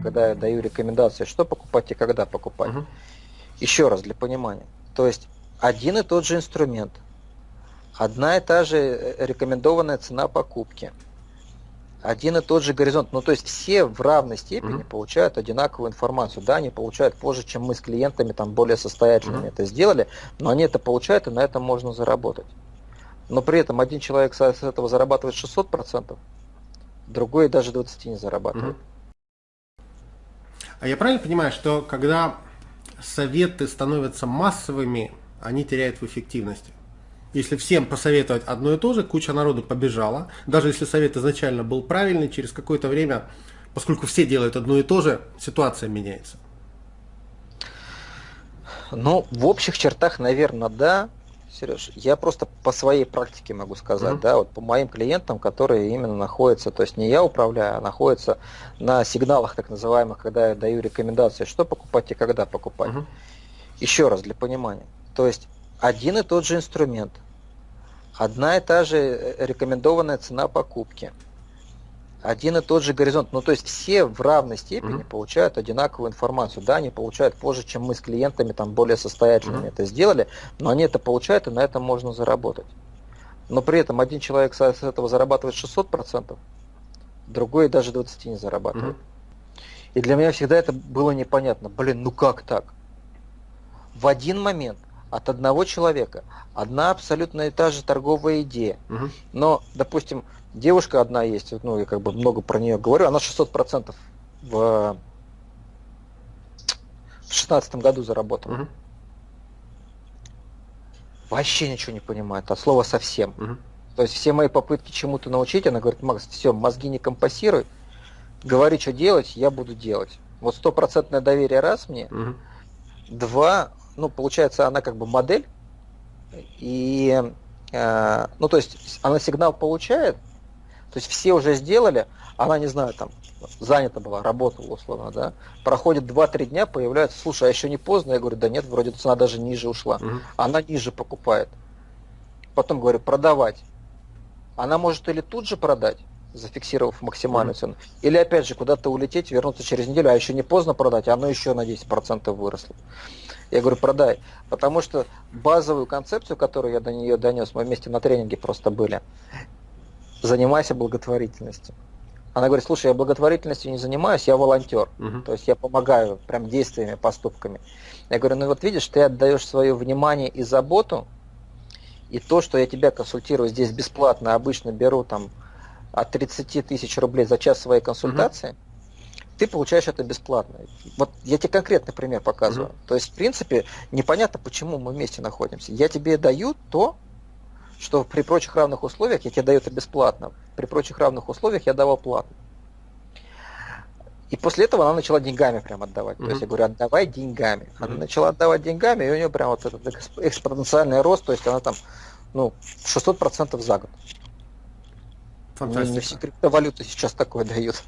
когда я даю рекомендации, что покупать и когда покупать. Угу. Еще раз для понимания. То есть один и тот же инструмент, одна и та же э, рекомендованная цена покупки, один и тот же горизонт. Ну, то есть все в равной степени угу. получают одинаковую информацию. Да, они получают позже, чем мы с клиентами, там, более состоятельными угу. это сделали, но они это получают, и на этом можно заработать. Но при этом один человек с этого зарабатывает 600%, другой даже 20 не зарабатывает. Угу. А я правильно понимаю, что когда советы становятся массовыми, они теряют в эффективности? Если всем посоветовать одно и то же, куча народу побежала. Даже если совет изначально был правильный, через какое-то время, поскольку все делают одно и то же, ситуация меняется. Ну, в общих чертах, наверное, да. Сереж, я просто по своей практике могу сказать, mm-hmm. да, вот по моим клиентам, которые именно находятся, то есть не я управляю, а находятся на сигналах так называемых, когда я даю рекомендации, что покупать и когда покупать. Mm-hmm. Еще раз для понимания. То есть один и тот же инструмент, одна и та же э, рекомендованная цена покупки, один и тот же горизонт. Ну, то есть все в равной степени mm-hmm. получают одинаковую информацию. Да, они получают позже, чем мы с клиентами, там, более состоятельными mm-hmm. это сделали, но они это получают, и на этом можно заработать. Но при этом один человек с этого зарабатывает 600%, другой даже 20 не зарабатывает. Mm-hmm. И для меня всегда это было непонятно. Блин, ну как так? В один момент от одного человека одна абсолютно и та же торговая идея. Угу. Но, допустим, девушка одна есть, ну, я как бы много про нее говорю, она 600% в в шестнадцатом году заработала. Угу. Вообще ничего не понимает, от слова совсем. Угу. То есть все мои попытки чему-то научить, она говорит, Макс, все, мозги не компасируй, говори, что делать, я буду делать. Вот стопроцентное доверие раз мне, угу. два, ну, получается, она как бы модель, и, э, ну, то есть, она сигнал получает, то есть все уже сделали, она, не знаю, там, занята была, работала условно, да, проходит 2-3 дня, появляется, слушай, а еще не поздно? Я говорю, да нет, вроде цена даже ниже ушла. Угу. Она ниже покупает. Потом говорю, продавать. Она может или тут же продать, зафиксировав максимальную mm-hmm. цену. Или опять же куда-то улететь, вернуться через неделю, а еще не поздно продать, а оно еще на 10% выросло. Я говорю, продай. Потому что базовую концепцию, которую я до нее донес, мы вместе на тренинге просто были, занимайся благотворительностью. Она говорит, слушай, я благотворительностью не занимаюсь, я волонтер. Uh-huh. То есть я помогаю прям действиями, поступками. Я говорю, ну вот видишь, ты отдаешь свое внимание и заботу, и то, что я тебя консультирую здесь бесплатно, обычно беру там от 30 тысяч рублей за час своей консультации, uh-huh ты получаешь это бесплатно. Вот я тебе конкретный пример показываю. Mm-hmm. То есть, в принципе, непонятно, почему мы вместе находимся. Я тебе даю то, что при прочих равных условиях я тебе даю это бесплатно. При прочих равных условиях я давал платно. И после этого она начала деньгами прям отдавать. Mm-hmm. То есть я говорю, отдавай деньгами. Mm-hmm. Она начала отдавать деньгами, и у нее прям вот этот экспоненциальный рост, то есть она там ну, 600% за год. Фантастика. Не, не все криптовалюты сейчас такое дают.